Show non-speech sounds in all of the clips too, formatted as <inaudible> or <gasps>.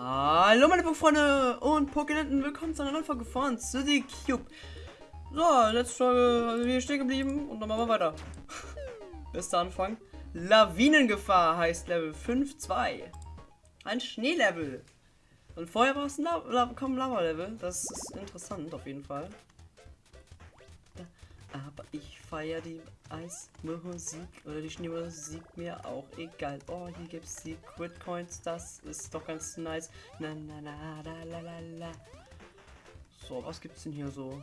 Hallo meine Freunde und Pokénetten, willkommen zu einer neuen Folge von City Cube. So, letzte Folge hier stehen geblieben und dann machen wir weiter. <laughs> Bester Anfang. Lawinengefahr heißt Level 5.2. Ein Schneelevel. Und vorher war es ein La La Lava-Level. Das ist interessant auf jeden Fall. Aber ich feiere die Eismusik oder die Schneemusik mir auch egal. Oh, hier gibt es Secret Coins. Das ist doch ganz nice. Na, na, na, la, la, la, la. So, was gibt's denn hier so?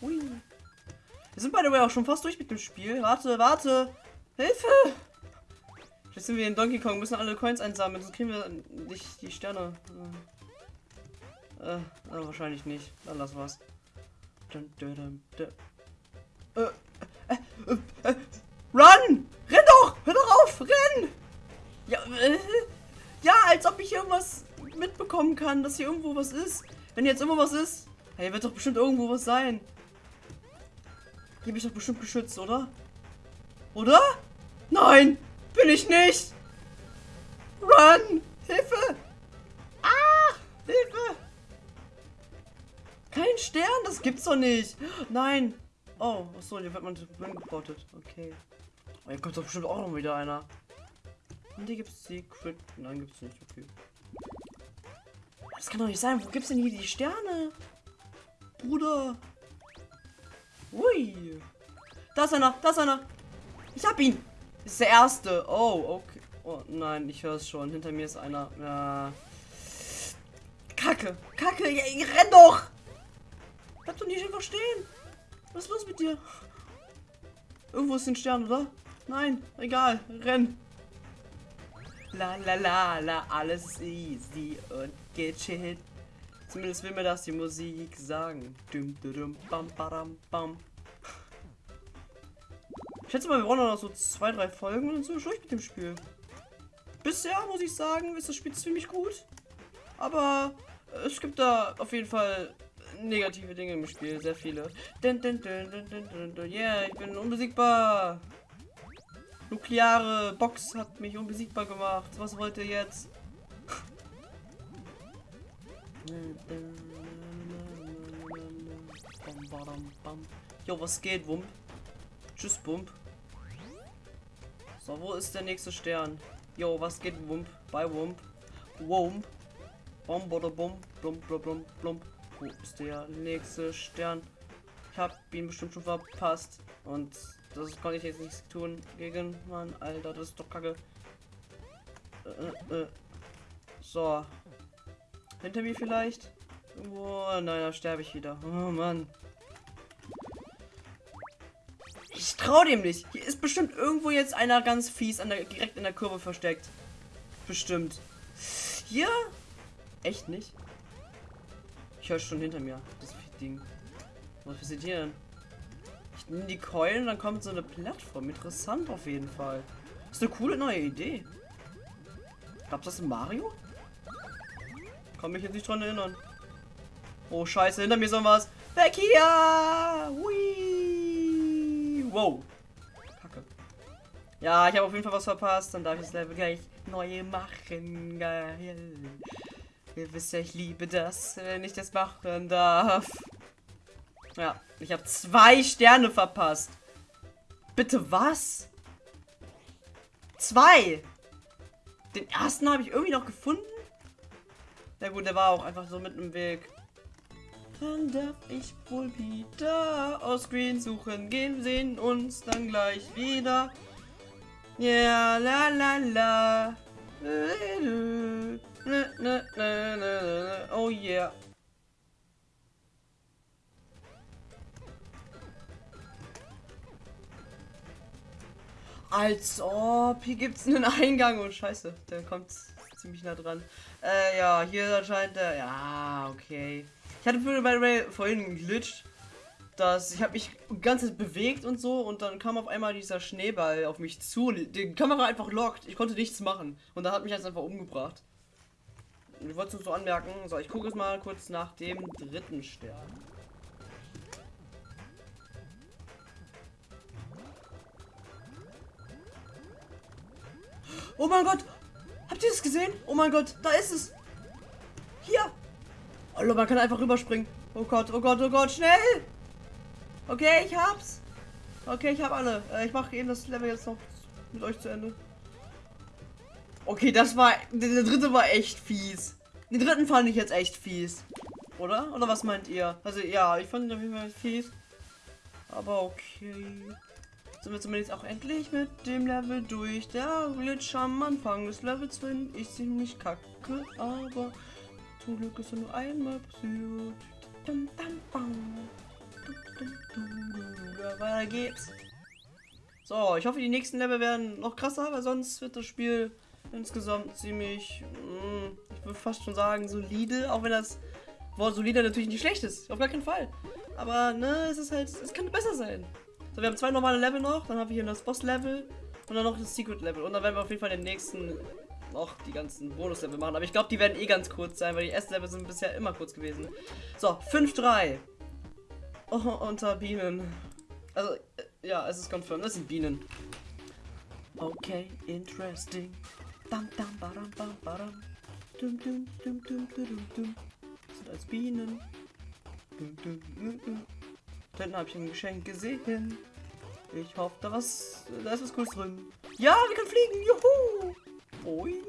Hui. Wir sind by the way auch schon fast durch mit dem Spiel. Warte, warte. Hilfe! Jetzt sind wir in Donkey Kong, müssen alle Coins einsammeln, sonst kriegen wir nicht die Sterne. Äh, äh, wahrscheinlich nicht. Dann lass was. Run! Renn doch! Hör doch auf! Renn! Ja, äh, ja, als ob ich irgendwas mitbekommen kann, dass hier irgendwo was ist. Wenn jetzt irgendwo was ist, hey, wird doch bestimmt irgendwo was sein. Hier bin ich doch bestimmt geschützt, oder? Oder? Nein! Bin ich nicht! Run! Stern, das gibt's doch nicht. Nein. Oh, achso, hier wird man gepottet. Okay. Oh, hier kommt doch bestimmt auch noch wieder einer. Und hier gibt's Secret. Nein, gibt's nicht. Okay. Das kann doch nicht sein. Wo gibt's denn hier die Sterne? Bruder. Ui. Da ist einer. Da ist einer. Ich hab ihn. Ist der erste. Oh, okay. Oh nein, ich höre es schon. Hinter mir ist einer. Ja. Kacke. Kacke. Ja, renn doch. Bleib doch nicht einfach stehen. Was ist los mit dir? Irgendwo ist ein Stern, oder? Nein, egal. Renn. La la la la, alles easy und gechillt. Zumindest will mir das die Musik sagen. Dum, dum, bam, badam, bam. Ich schätze mal, wir brauchen noch so zwei, drei Folgen und dann sind wir durch mit dem Spiel. Bisher muss ich sagen, ist das Spiel ziemlich gut. Aber es gibt da auf jeden Fall negative Dinge im Spiel, sehr viele. Dun, dun, dun, yeah, ich bin unbesiegbar. Nukleare Box hat mich unbesiegbar gemacht. Was wollt ihr jetzt? Jo, was geht, Wump? Tschüss, Bump. So, wo ist der nächste Stern? Jo, was geht, Wump? Bei Wump. Wump. Bom, oder bum, blum, blum, blum, blum. Wo ist der nächste Stern? Ich habe ihn bestimmt schon verpasst. Und das konnte ich jetzt nichts tun gegen. Mann, Alter, das ist doch kacke. Äh, äh. So. Hinter mir vielleicht? Irgendwo. Nein, da sterbe ich wieder. Oh Mann. Ich traue dem nicht. Hier ist bestimmt irgendwo jetzt einer ganz fies an der, direkt in der Kurve versteckt. Bestimmt. Hier? Echt nicht? Ich höre schon hinter mir. Das Ding. Was passiert hier denn? Ich nehme die Keulen, dann kommt so eine Plattform. Interessant auf jeden Fall. Das ist eine coole neue Idee. Gab's das in Mario? Kann mich jetzt nicht dran erinnern. Oh scheiße, hinter mir ist was. Weg hier! Hui! Wow. Kacke. Ja, ich habe auf jeden Fall was verpasst. Dann darf ich das Level gleich neu machen. Geil. Ihr wisst ja, ich liebe das, wenn ich das machen darf. Ja, ich habe zwei Sterne verpasst. Bitte was? Zwei. Den ersten habe ich irgendwie noch gefunden. Ja gut, der war auch einfach so mitten im Weg. Dann darf ich wohl wieder aus Green suchen gehen. Wir sehen uns dann gleich wieder. Ja, la la la. Oh yeah. Als ob. Hier gibt es einen Eingang. Oh, scheiße. Der kommt ziemlich nah dran. Äh, ja, hier erscheint der. Ja, okay. Ich hatte bei vorhin geglitscht, dass ich habe mich ganz bewegt und so und dann kam auf einmal dieser Schneeball auf mich zu und die Kamera einfach lockt. Ich konnte nichts machen und da hat mich das einfach umgebracht. Ich wollte es so anmerken. So, ich gucke es mal kurz nach dem dritten Stern. Oh mein Gott! Habt ihr das gesehen? Oh mein Gott, da ist es. Hier. Hallo, man kann einfach rüberspringen. Oh Gott, oh Gott, oh Gott, schnell. Okay, ich hab's. Okay, ich hab alle. Äh, ich mache eben das Level jetzt noch mit euch zu Ende. Okay, das war. Der dritte war echt fies. Den dritten fand ich jetzt echt fies. Oder? Oder was meint ihr? Also ja, ich fand ihn auf jeden Fall fies. Aber okay. Sind wir zumindest auch endlich mit dem Level durch. Der Glitch am Anfang des Levels finde ich ziemlich kacke, aber zum Glück ist er nur einmal passiert. Weiter geht's. So, ich hoffe, die nächsten Level werden noch krasser, weil sonst wird das Spiel insgesamt ziemlich, mm, ich würde fast schon sagen, solide, auch wenn das Wort solide natürlich nicht schlecht ist. Auf gar keinen Fall. Aber, ne, es ist halt, es kann besser sein. So, wir haben zwei normale Level noch, dann haben wir hier das Boss-Level und dann noch das Secret-Level. Und dann werden wir auf jeden Fall den nächsten noch die ganzen Bonus-Level machen. Aber ich glaube, die werden eh ganz kurz sein, weil die ersten Level sind bisher immer kurz gewesen. So, 5-3. Oh, unter Bienen. Also, äh, ja, es ist confirmed. Das sind Bienen. Okay, interesting. Dum, dum, badam, bam, badam. Dum, dum, dum, dum, dum, dum. Sind als Bienen. Dum, dum, dum, dum. Da habe ich ein Geschenk gesehen. Ich hoffe, da, was, da ist was Cooles drin. Ja, wir können fliegen. Juhu. Boing.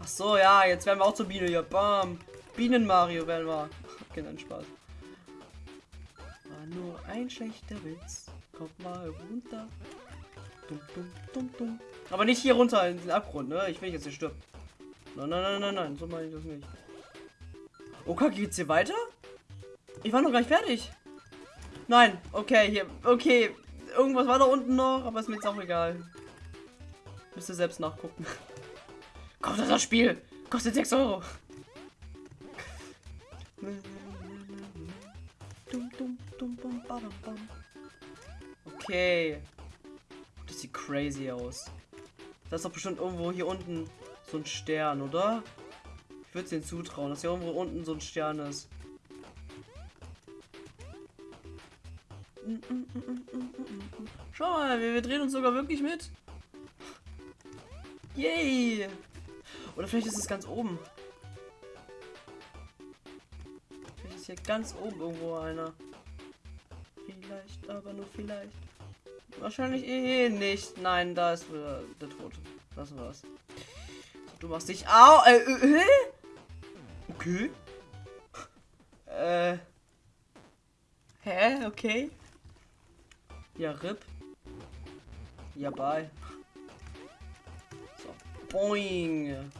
Ach so, ja, jetzt werden wir auch zur Biene. Ja, bam. Bienen Mario werden wir. <laughs> Okay, dann Spaß. War nur ein schlechter Witz. Kommt mal runter. Dum, dum, dum, dum. Aber nicht hier runter in den Abgrund, ne? Ich will jetzt hier stirbt. Nein, nein, nein, nein, nein. So meine ich das nicht. Oh, Kacke, geht's hier weiter? Ich war noch gar nicht fertig. Nein, okay, hier, okay. Irgendwas war da unten noch, aber ist mir jetzt auch egal. Müsst ihr selbst nachgucken. <laughs> Kommt das Spiel? Kostet 6 Euro. Okay. Sieht crazy aus. Das ist doch bestimmt irgendwo hier unten so ein Stern, oder? Ich würde es ihnen zutrauen, dass hier irgendwo unten so ein Stern ist. Schau mal, wir, wir drehen uns sogar wirklich mit. Yay! Oder vielleicht ist es ganz oben. Vielleicht ist hier ganz oben irgendwo einer. Vielleicht, aber nur vielleicht. Wahrscheinlich eh nicht. Nein, da ist wieder der Tote. Das war's. Du machst dich. Au! Äh, äh, okay. Äh. Hä? Okay. Ja, RIP. Ja, bye. So, boing.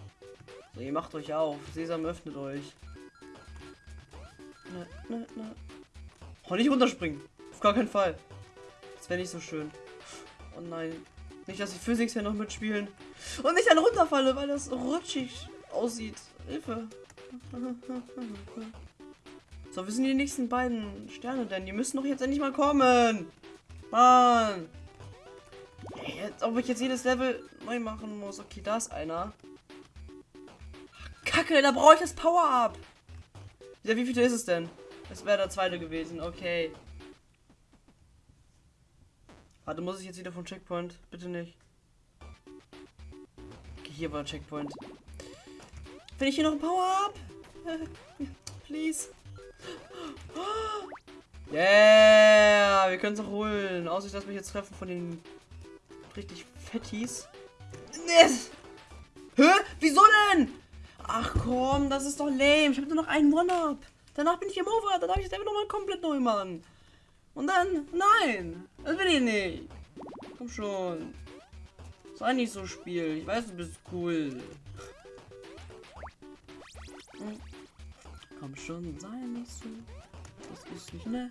So, ihr macht euch auf. Sesam öffnet euch. Na, na, na. Oh, nicht runterspringen. Auf gar keinen Fall. Das wäre nicht so schön. Oh nein. Nicht, dass die Physics ja noch mitspielen. Und nicht dann runterfalle, weil das rutschig aussieht. Hilfe. <laughs> So, wir sind die nächsten beiden Sterne denn? Die müssen doch jetzt endlich mal kommen. Mann! Jetzt, ob ich jetzt jedes Level neu machen muss. Okay, da ist einer. Kacke, da brauche ich das Power-Up. Ja, wie viel ist es denn? Es wäre der zweite gewesen. Okay. Warte, muss ich jetzt wieder vom Checkpoint? Bitte nicht. Okay, hier war Checkpoint. Finde ich hier noch ein Power-Up? <laughs> Please. <gasps> Yeah, wir können es auch holen. Außer ich lasse mich jetzt treffen von den richtig Fettis. Yes. Hä? Wieso denn? Ach komm, das ist doch lame. Ich habe nur noch einen One-Up. Danach bin ich im Over. Dann darf ich es einfach nochmal komplett neu machen. Und dann, nein, das will ich nicht. Komm schon. Sei nicht so Spiel. Ich weiß, du bist cool. Hm. Komm schon, sei nicht so. Das ist nicht nett.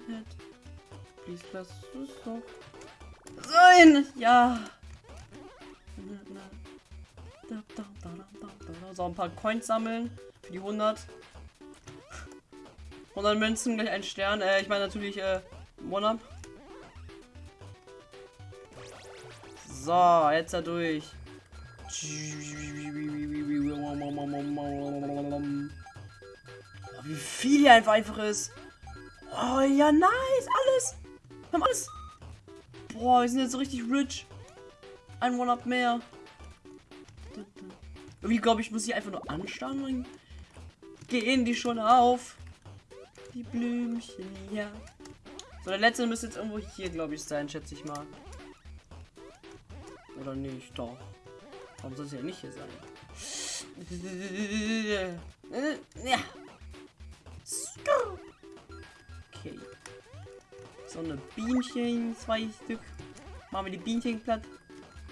Please, lass es doch sein. Ja. So, ein paar Coins sammeln. Für die 100. 100 Münzen, gleich ein Stern. Äh, ich meine natürlich, äh, One-Up. So, jetzt da durch. wie viel hier einfach, einfach ist. Oh ja, nice. Alles. Wir haben alles. Boah, wir sind jetzt so richtig rich. Ein One-Up mehr. Irgendwie glaube ich, muss ich einfach nur anstarren, gehen die schon auf. Die Blümchen, ja. So, der letzte müsste jetzt irgendwo hier, glaube ich, sein, schätze ich mal. Oder nicht? Doch. Warum soll es ja nicht hier sein? Ja. Okay. So eine Bienchen, zwei Stück. Machen wir die Bienchen platt.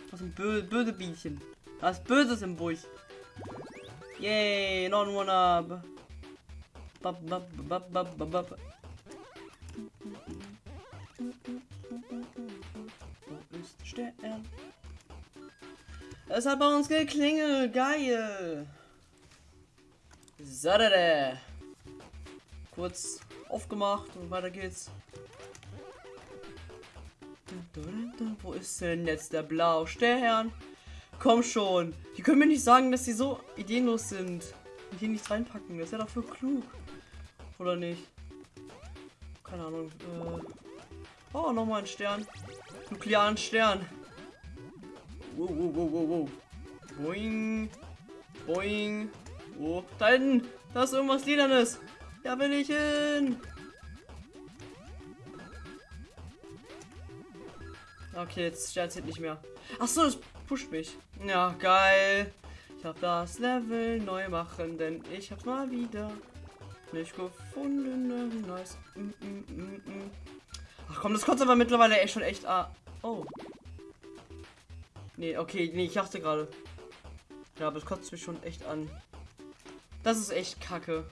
Was ein bö böse Bienchen. Was Böses im Busch. Yay, non one up. Bab, bab, bab, bab, bab, bab. Es hat bei uns geklingelt. Geil. Da. Kurz aufgemacht und weiter geht's. Wo ist denn jetzt der blaue Stern? Komm schon. Die können mir nicht sagen, dass sie so ideenlos sind. Und hier nichts reinpacken. Das ist ja doch für klug. Oder nicht? Keine Ahnung. Äh oh, nochmal ein Stern. Nuklearen Stern. Wow, wow, wow, wow, wow. Boing. Boing. Oh, da hinten. Da ist irgendwas Lilanes. Da will ich hin. Okay, jetzt zählt nicht mehr. Ach so, das pusht mich. Ja, geil. Ich habe das Level neu machen, denn ich habe mal wieder nicht gefunden. Nice. Mm, mm, mm, mm. Ach komm, das kotzt aber mittlerweile echt schon echt. Ah. Oh. Nee, okay, nee, ich dachte gerade. Ja, aber es kotzt mich schon echt an. Das ist echt kacke.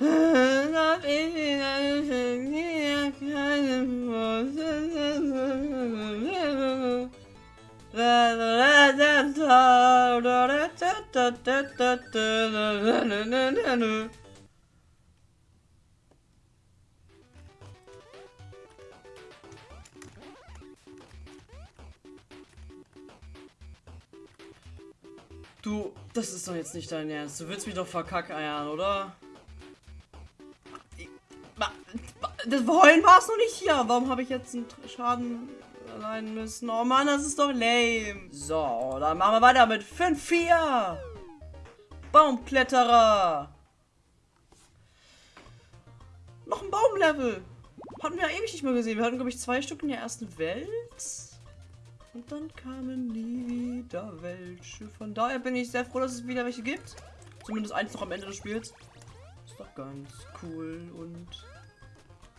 <laughs> Du, das ist doch jetzt nicht dein Ernst. Du willst mich doch verkackeiern, oder? Das Heulen war es noch nicht hier. Warum habe ich jetzt einen Schaden allein müssen? Oh Mann, das ist doch lame. So, dann machen wir weiter mit 5-4. Baumkletterer. Noch ein Baumlevel. Hatten wir ja ewig nicht mehr gesehen. Wir hatten, glaube ich, zwei Stück in der ersten Welt. Und dann kamen nie wieder welche. Von daher bin ich sehr froh, dass es wieder welche gibt. Zumindest eins noch am Ende des Spiels. Ist doch ganz cool und...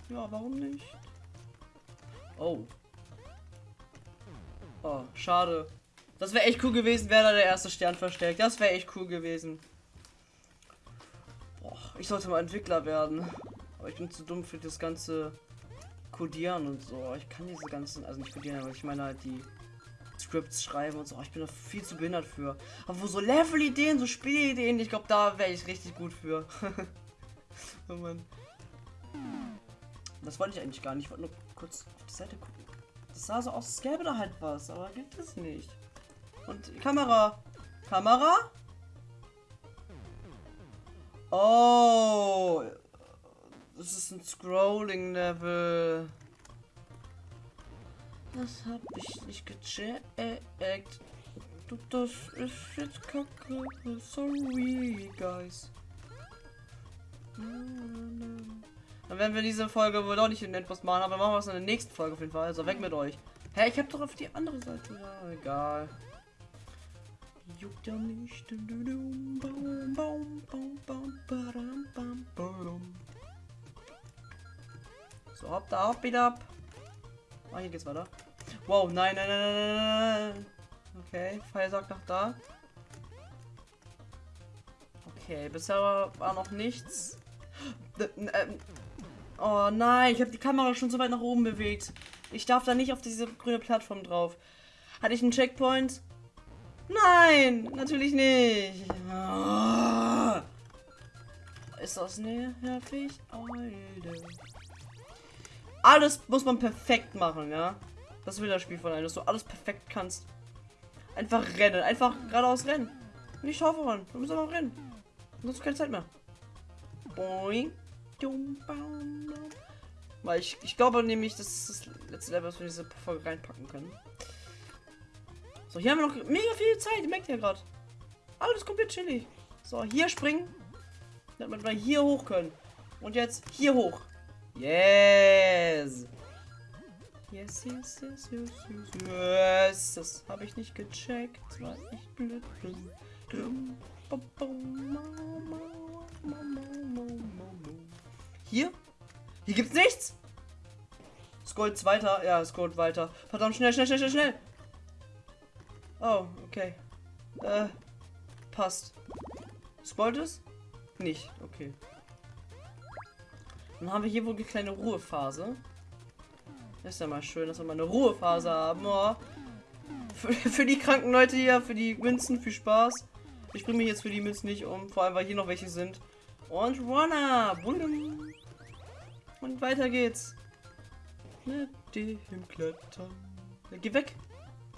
Ja, warum nicht? Oh. Oh, schade. Das wäre echt cool gewesen, wäre da der erste Stern versteckt. Das wäre echt cool gewesen. Boah, ich sollte mal Entwickler werden. Aber ich bin zu dumm für das ganze Codieren und so. Ich kann diese ganzen, also nicht codieren, aber ich meine halt die Scripts schreiben und so. Ich bin da viel zu behindert für. Aber wo so Level-Ideen, so Spielideen, ich glaube, da wäre ich richtig gut für. <laughs> oh Mann. Das wollte ich eigentlich gar nicht. Ich wollte nur kurz auf die Seite gucken. Das sah so aus, als gäbe da halt was, aber gibt es nicht. Und Kamera. Kamera? Oh. Das ist ein Scrolling-Level. Das hab ich nicht gecheckt. Das ist jetzt kacke. Sorry, guys. Dann werden wir diese Folge wohl doch nicht in etwas machen, aber machen wir es in der nächsten Folge auf jeden Fall. Also weg mit euch. Hä, ich hab doch auf die andere Seite. Ja, egal. Juckt ja nicht. So, hopp da, hopp wieder ab. Ah, hier geht's weiter. Wow, nein, nein, nein, nein, nein. Okay, Pfeil sagt nach da. Okay, bisher war noch nichts. Oh nein, ich habe die Kamera schon so weit nach oben bewegt. Ich darf da nicht auf diese grüne Plattform drauf. Hatte ich einen Checkpoint? Nein, natürlich nicht. Oh. Ist das nervig? Alter. Alles muss man perfekt machen, ja? Das will das Spiel von einem, dass du alles perfekt kannst. Einfach rennen, einfach geradeaus rennen. Nicht aufhören, du musst einfach rennen. Du hast keine Zeit mehr. Boing. Weil ich, ich glaube nämlich, das ist das letzte Level, was wir in diese Folge reinpacken können. So, hier haben wir noch mega viel Zeit. Ihr merkt ja gerade. Alles komplett chillig. So, hier springen. Damit wir hier hoch können. Und jetzt hier hoch. Yes. Yes, yes, yes, yes, yes, yes. Das habe ich nicht gecheckt, weil ich blöd bin. Hier? Hier gibt's nichts. Scrollt weiter. Ja, scrollt weiter. Verdammt, schnell, schnell, schnell, schnell, schnell. Oh, okay. Äh, passt. Scrollt es? Nicht, okay. Dann haben wir hier wohl eine kleine Ruhephase. Ist ja mal schön, dass wir mal eine Ruhephase haben. Oh. Für, für, die kranken Leute hier, für die Münzen, viel Spaß. Ich bringe mich jetzt für die Münzen nicht um, vor allem weil hier noch welche sind. Und Runner! Und weiter geht's. Mit dem Klettern. Geh weg!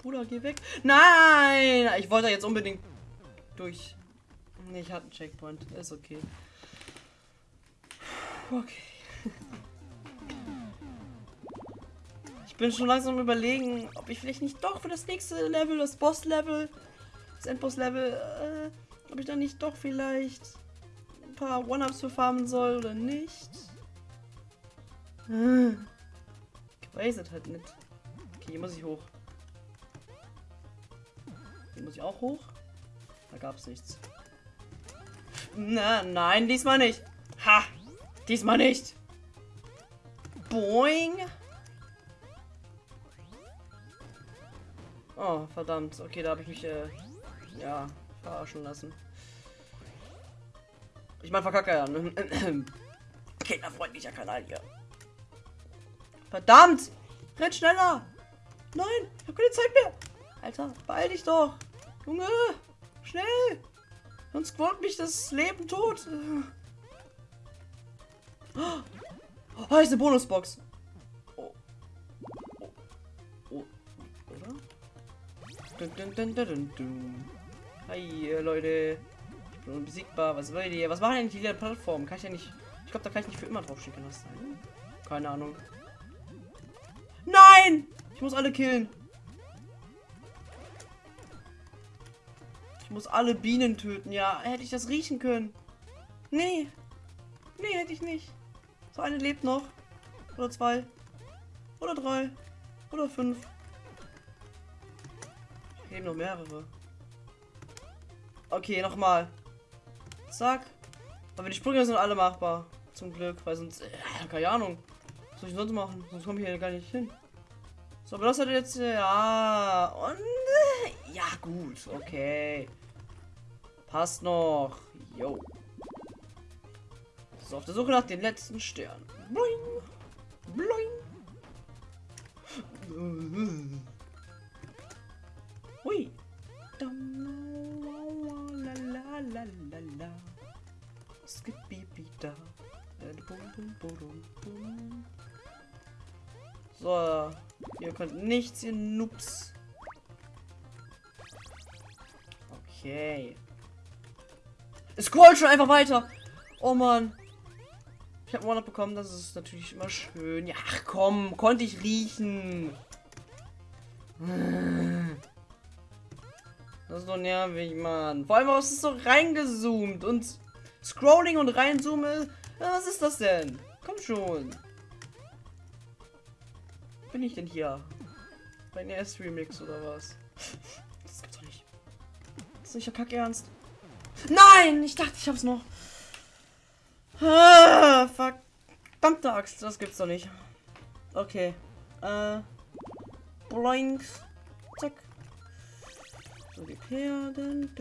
Bruder, geh weg! Nein! Ich wollte jetzt unbedingt durch. Nee, ich hatte einen Checkpoint. Ist okay. Okay. Ich bin schon langsam überlegen, ob ich vielleicht nicht doch für das nächste Level, das Boss-Level, das Endboss-Level, äh, ob ich dann nicht doch vielleicht ein paar One-Ups für farmen soll oder nicht. Ich weiß es halt nicht. Okay, hier muss ich hoch. Hier muss ich auch hoch. Da gab es nichts. Na, nein, diesmal nicht. Ha! Diesmal nicht. Boing. Oh, verdammt. Okay, da habe ich mich, äh, ja, verarschen lassen. Ich meine, verkacke ja. <clears throat> Kinderfreundlicher Kanal hier. Verdammt! Renn schneller! Nein, ich habe keine Zeit mehr. Alter, beeil dich doch. Junge, schnell. Sonst quolt mich das Leben tot. Oh, ist eine Bonusbox. Hi, Leute. Ich bin unbesiegbar. Was wollt ihr? Was machen eigentlich die Plattform? Kann ich ja nicht. Ich glaube, da kann ich nicht für immer drauf schicken lassen. Keine Ahnung. Nein! Ich muss alle killen. Ich muss alle Bienen töten. Ja, hätte ich das riechen können. Nee. Nee, hätte ich nicht. So eine lebt noch. Oder zwei. Oder drei. Oder fünf. Leben noch mehrere. Okay, nochmal. Zack. Aber die Sprünge sind alle machbar. Zum Glück, weil sonst. Äh, keine Ahnung. Was soll ich sonst machen? Sonst komme ich hier gar nicht hin. So, aber das hat jetzt. Ja. Und. Äh, ja, gut. Okay. Passt noch. Jo. So, auf der Suche nach den letzten Stern. Boing. Boing. So, ihr könnt nichts, ihr Noobs. Okay. Es scrollt schon einfach weiter. Oh Mann. Ich habe One bekommen, das ist natürlich immer schön. Ja, ach komm, konnte ich riechen. Das ist doch nervig, Mann. Vor allem, was ist so reingezoomt und Scrolling und reinzoomen. Was ist das denn? Komm schon. Bin ich denn hier? Bei NS Remix oder was? Das gibt's doch nicht. Das ist nicht der Kack ernst. Nein! Ich dachte, ich hab's noch. Ah, verdammte Axt, das gibt's doch nicht. Okay. Äh. Bloink. Zack. So, die Perden.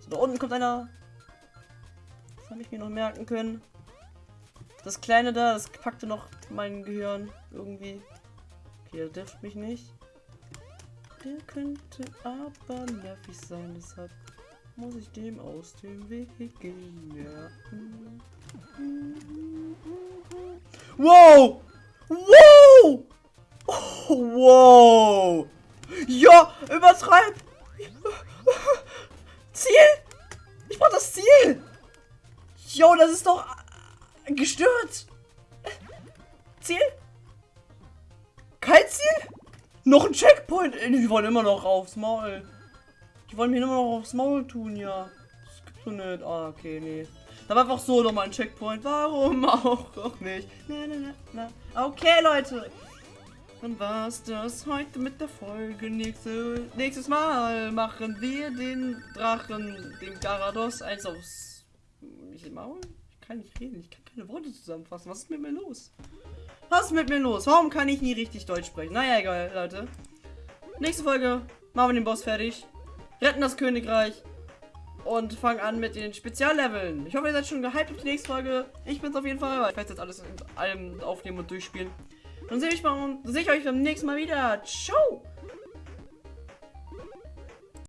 So, da unten kommt einer. Das habe ich mir noch merken können. Das kleine da, das packte noch mein Gehirn irgendwie. Okay, der trifft mich nicht. Der könnte aber nervig sein, deshalb muss ich dem aus dem Weg gehen. Ja. Wow! Wow! Oh, wow! Ja, übertreib! Ziel! Ich brauch das Ziel! Jo, das ist doch gestört! Ziel? Noch ein Checkpoint. Die wollen immer noch aufs Maul. Die wollen mir immer noch aufs Maul tun, ja. Das gibt's doch nicht. Ah, okay, nee. Da war einfach so nochmal ein Checkpoint. Warum auch, auch nicht? Na, na, na, na. Okay, Leute. Dann war's das heute mit der Folge. Nächste, nächstes Mal machen wir den Drachen, den Garados, eins aufs Maul. Ich kann nicht reden, ich kann keine Worte zusammenfassen. Was ist mit mir los? Was ist mit mir los? Warum kann ich nie richtig Deutsch sprechen? Naja, egal, Leute. Nächste Folge machen wir den Boss fertig. Retten das Königreich. Und fangen an mit den Spezialleveln. Ich hoffe, ihr seid schon gehypt auf die nächste Folge. Ich bin's auf jeden Fall. Ich werde jetzt alles in allem aufnehmen und durchspielen. Dann sehe ich, mal- sehe ich euch beim nächsten Mal wieder. Ciao!